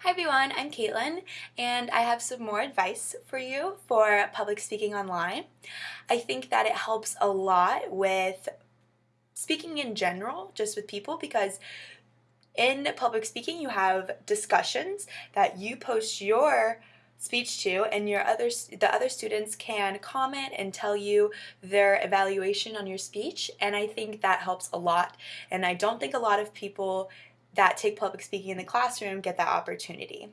Hi everyone, I'm Caitlin and I have some more advice for you for public speaking online. I think that it helps a lot with speaking in general, just with people, because in public speaking you have discussions that you post your speech to and your other the other students can comment and tell you their evaluation on your speech and I think that helps a lot and I don't think a lot of people that take public speaking in the classroom get that opportunity.